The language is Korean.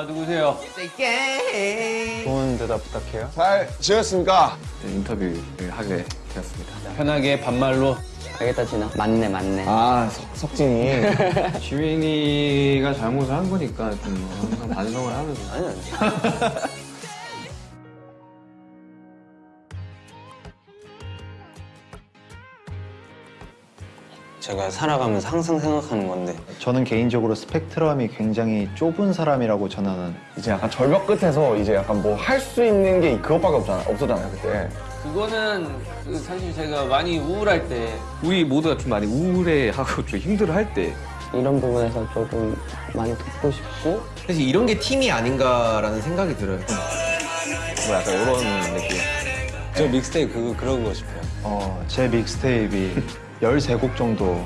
아 누구세요? 좋은 대답 부탁해요. 잘 지냈습니까? 인터뷰를 하게 되었습니다. 편하게 반말로. 알겠다 진아 맞네 맞네 아 석, 석진이 지민이가 잘못을 한 거니까 좀 항상 반성을 하면서 아니 아니 제가 살아가면서 항상 생각하는 건데 저는 개인적으로 스펙트럼이 굉장히 좁은 사람이라고 저는 이제 약간 절벽 끝에서 이제 약간 뭐 할 수 있는 게 그것밖에 없잖아, 없었잖아요 그때. 그거는 그 사실 제가 많이 우울할 때 우리 모두가 좀 많이 우울해하고 좀 힘들어할 때 이런 부분에서 조금 많이 돕고 싶고 사실 이런 게 팀이 아닌가라는 생각이 들어요. 뭐 약간 이런 느낌. 저 믹스테이프 그, 그런 거 싶어요 어, 제 믹스테이프이 13곡 정도